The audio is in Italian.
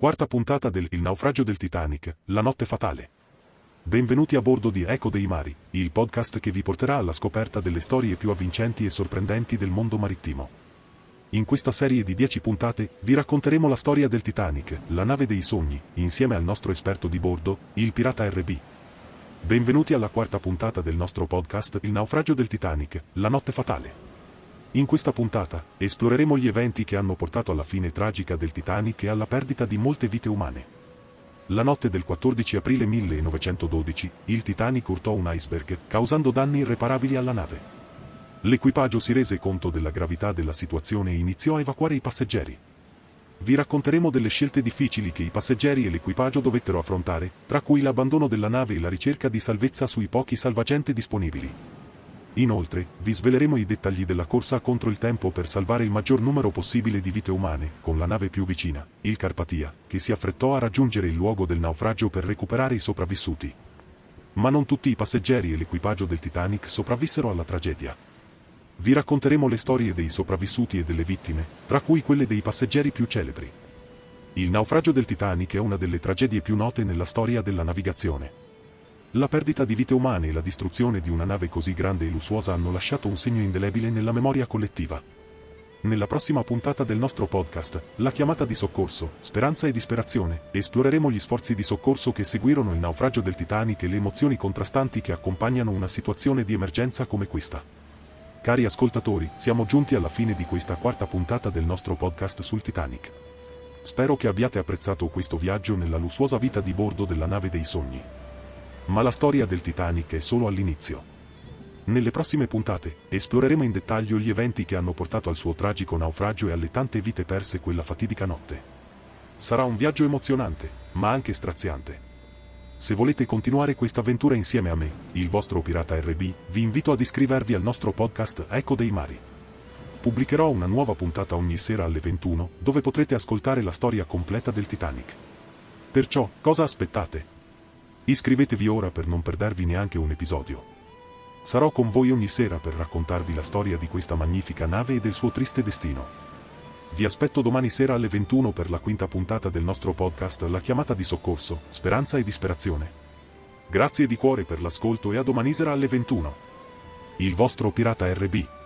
Quarta puntata del Il naufragio del Titanic, la notte fatale. Benvenuti a bordo di Eco dei Mari, il podcast che vi porterà alla scoperta delle storie più avvincenti e sorprendenti del mondo marittimo. In questa serie di 10 puntate vi racconteremo la storia del Titanic, la nave dei sogni, insieme al nostro esperto di bordo, il pirata RB. Benvenuti alla quarta puntata del nostro podcast Il naufragio del Titanic, la notte fatale. In questa puntata, esploreremo gli eventi che hanno portato alla fine tragica del Titanic e alla perdita di molte vite umane. La notte del 14 aprile 1912, il Titanic urtò un iceberg, causando danni irreparabili alla nave. L'equipaggio si rese conto della gravità della situazione e iniziò a evacuare i passeggeri. Vi racconteremo delle scelte difficili che i passeggeri e l'equipaggio dovettero affrontare, tra cui l'abbandono della nave e la ricerca di salvezza sui pochi salvagente disponibili. Inoltre, vi sveleremo i dettagli della corsa contro il tempo per salvare il maggior numero possibile di vite umane, con la nave più vicina, il Carpatia, che si affrettò a raggiungere il luogo del naufragio per recuperare i sopravvissuti. Ma non tutti i passeggeri e l'equipaggio del Titanic sopravvissero alla tragedia. Vi racconteremo le storie dei sopravvissuti e delle vittime, tra cui quelle dei passeggeri più celebri. Il naufragio del Titanic è una delle tragedie più note nella storia della navigazione. La perdita di vite umane e la distruzione di una nave così grande e lussuosa hanno lasciato un segno indelebile nella memoria collettiva. Nella prossima puntata del nostro podcast, La chiamata di soccorso, Speranza e disperazione, esploreremo gli sforzi di soccorso che seguirono il naufragio del Titanic e le emozioni contrastanti che accompagnano una situazione di emergenza come questa. Cari ascoltatori, siamo giunti alla fine di questa quarta puntata del nostro podcast sul Titanic. Spero che abbiate apprezzato questo viaggio nella lussuosa vita di bordo della nave dei sogni. Ma la storia del Titanic è solo all'inizio. Nelle prossime puntate, esploreremo in dettaglio gli eventi che hanno portato al suo tragico naufragio e alle tante vite perse quella fatidica notte. Sarà un viaggio emozionante, ma anche straziante. Se volete continuare questa avventura insieme a me, il vostro pirata RB, vi invito ad iscrivervi al nostro podcast Eco dei Mari. Pubblicherò una nuova puntata ogni sera alle 21, dove potrete ascoltare la storia completa del Titanic. Perciò, cosa aspettate? Iscrivetevi ora per non perdervi neanche un episodio. Sarò con voi ogni sera per raccontarvi la storia di questa magnifica nave e del suo triste destino. Vi aspetto domani sera alle 21 per la quinta puntata del nostro podcast La chiamata di soccorso, speranza e disperazione. Grazie di cuore per l'ascolto e a domani sera alle 21. Il vostro pirata RB.